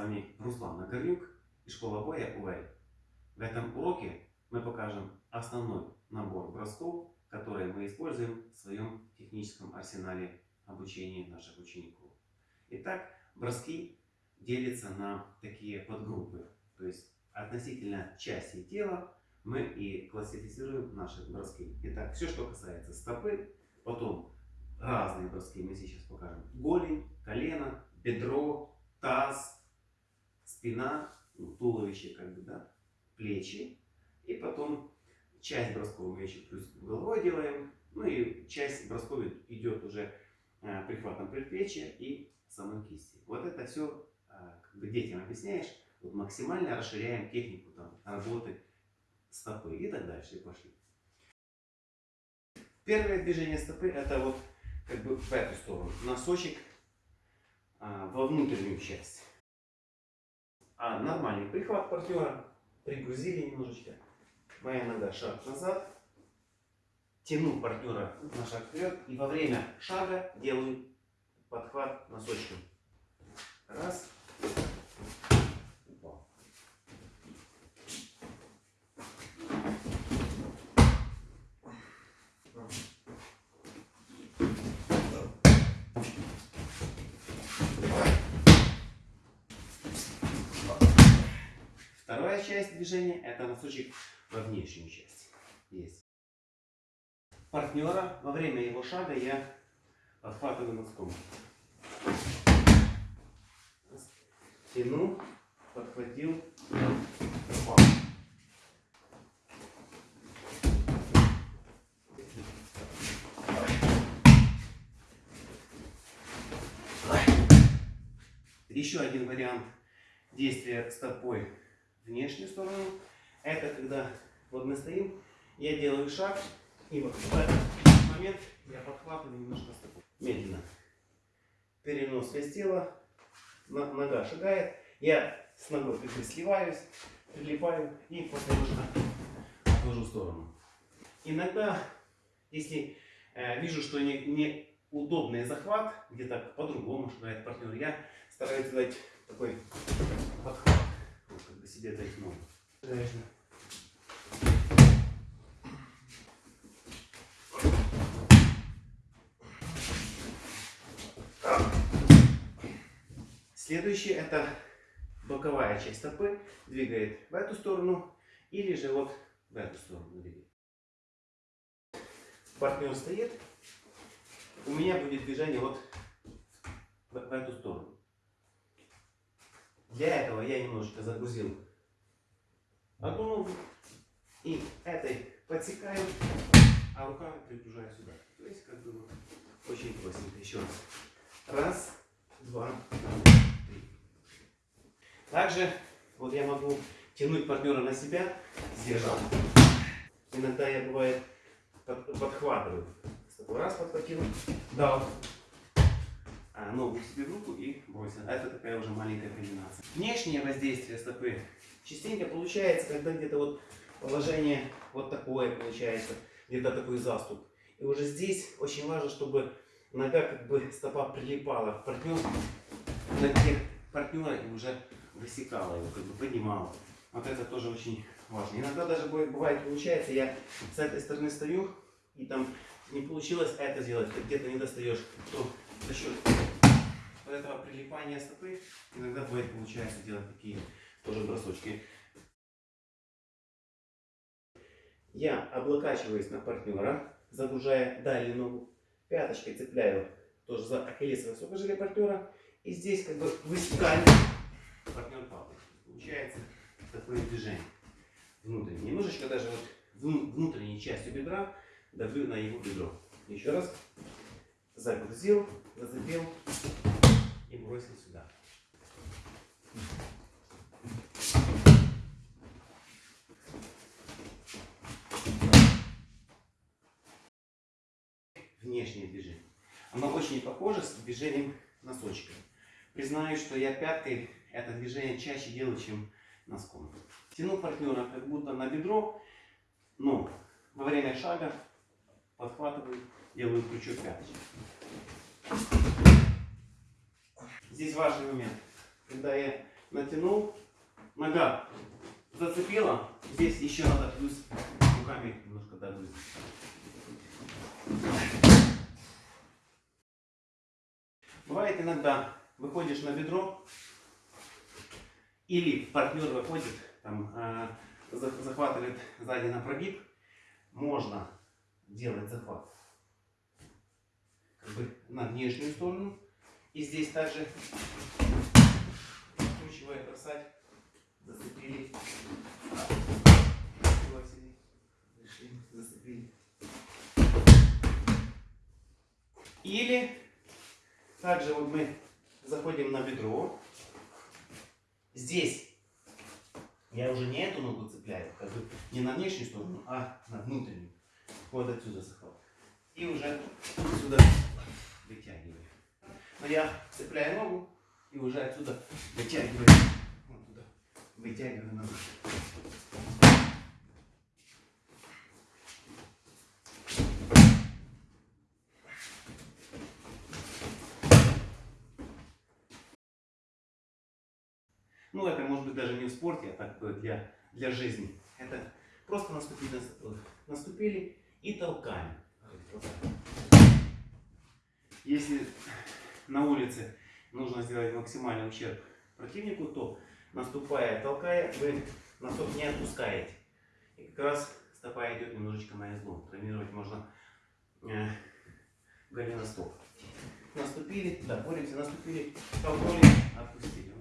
вами Руслан Нагорнюк и школа боя УВЭЙ. В этом уроке мы покажем основной набор бросков, которые мы используем в своем техническом арсенале обучения наших учеников. Итак, броски делятся на такие подгруппы. То есть относительно части тела мы и классифицируем наши броски. Итак, все, что касается стопы, потом разные броски мы сейчас покажем. Голень, колено, спина, ну, туловище, как бы, да, плечи. И потом часть бросков еще плюс головой делаем. Ну и часть бросков идет уже э, прихватом предплечья и самой кисти. Вот это все э, как бы детям объясняешь, вот максимально расширяем технику там, работы стопы и так дальше. И пошли. Первое движение стопы это вот как бы в эту сторону. Носочек а, во внутреннюю часть. А нормальный прихват партнера. Пригрузили немножечко. Моя нога шаг назад. Тяну партнера на шаг вперед. И во время шага делаю подхват носочком. Раз. Часть движения это носочек во внешнюю часть. Есть. Партнера во время его шага я подхватываю носком. Тяну, подхватил, упал. Еще один вариант действия стопой внешнюю сторону. Это когда вот мы стоим, я делаю шаг, и вот в этот момент я подхватываю немножко стопу. Медленно. Перенос вес тела, нога шагает, я с ногой сливаюсь, прилипаю и немножко отложу в сторону. Иногда, если э, вижу, что не, не удобный захват, где-то по-другому шагает партнер, я стараюсь дать такой подхват как бы себе дать ногу. Следующее это боковая часть стопы двигает в эту сторону или же вот в эту сторону двигает. Партнер стоит, у меня будет движение вот в, в эту сторону. Для этого я немножко загрузил одну ногу и этой подсекаю, а руками пригружаю сюда. То есть как бы очень простенько. Еще раз. Раз, два, три. Также вот я могу тянуть партнера на себя, сдержал. Иногда я бывает подхватываю. Раз подхватил, дал а, ногу себе в руку и бросил. А это такая уже маленькая комбинация. Внешнее воздействие стопы частенько получается, когда где-то вот положение вот такое получается, где-то такой заступ. И уже здесь очень важно, чтобы нога как бы стопа прилипала к партнеру, ноге партнера и уже высекала его, как бы поднимала. Вот это тоже очень важно. Иногда даже бывает получается, я с этой стороны стою, и там не получилось это сделать, где-то не достаешь, то за счет вот этого прилипания стопы иногда бывает получается делать такие тоже бросочки. Я облокачиваюсь на партнера, загружая дальнюю ногу, пяточкой цепляю тоже за ахиллесовое сухожилие партнера. И здесь как бы высекаю партнер падает. Получается такое движение внутреннее. Немножечко даже вот внутренней частью бедра давлю на его бедро. Еще раз загрузил, зацепил и бросил сюда. Внешнее движение. Оно очень похоже с движением носочка. Признаюсь, что я пяткой это движение чаще делаю, чем носком. Тяну партнера как будто на бедро, но во время шага подхватываю, делаю крючок пяточки. Здесь важный момент. Когда я натянул, нога зацепила, здесь еще надо плюс руками немножко догрузить. Бывает иногда выходишь на бедро, или партнер выходит, там, э, за- захватывает сзади на прогиб, можно делать захват как бы на внешнюю сторону. И здесь также откручивая, бросать, зацепили, зашли, зацепили. Или также вот мы заходим на бедро. Здесь я уже не эту ногу цепляю, как бы не на внешнюю сторону, а на внутреннюю. Вот отсюда захват. И уже сюда я цепляю ногу и уже отсюда вытягиваю. Вот туда. Вытягиваю ногу. Ну, это может быть даже не в спорте, а так для, для жизни. Это просто наступили, на- наступили и толкаем. Если на улице нужно сделать максимальный ущерб противнику, то наступая, толкая, вы носок не отпускаете. И как раз стопа идет немножечко на излом. Травмировать можно э, голеностоп. Наступили, да, боремся, наступили, толкнули, отпустили.